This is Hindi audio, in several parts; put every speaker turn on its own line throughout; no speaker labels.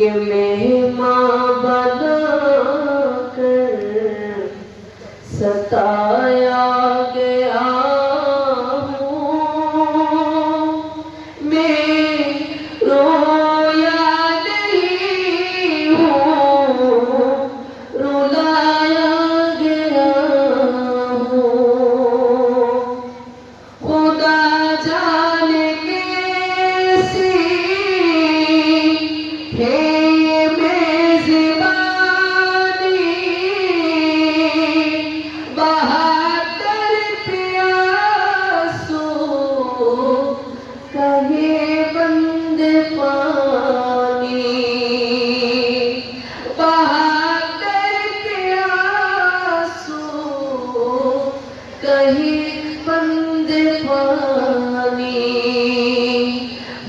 के मेहमा माँ बना कर सता पानी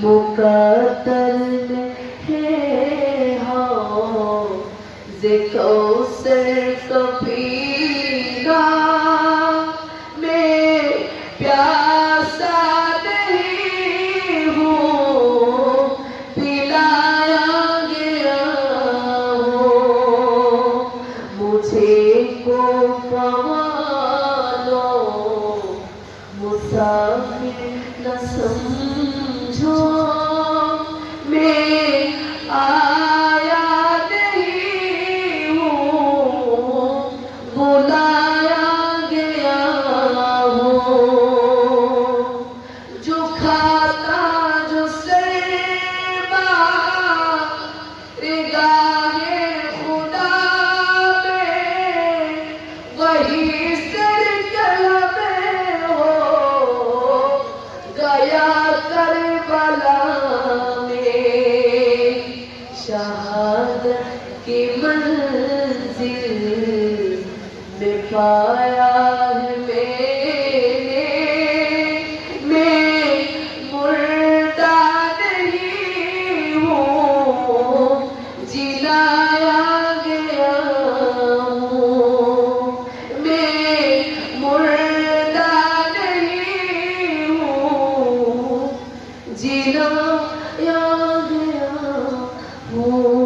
मुकदर है हाँ जिको सर कभी का मैं प्यासा नहीं हूँ, पिलाया गया हो। मुझे को पाओ पाया है मैंने। मैं मुर्दा नहीं गया हूँ। मैं मुर्दा नहीं हूँ, जिलाया गया हूँ।